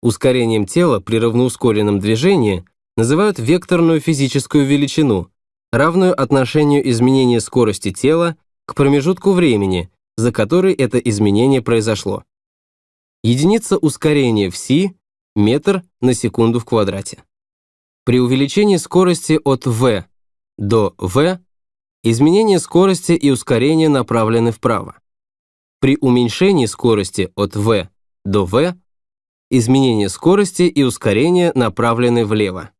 Ускорением тела при равноускоренном движении называют векторную физическую величину, равную отношению изменения скорости тела к промежутку времени, за который это изменение произошло. Единица ускорения в c – метр на секунду в квадрате. При увеличении скорости от v до v изменение скорости и ускорения направлены вправо. При уменьшении скорости от v до v изменение скорости и ускорения направлены влево.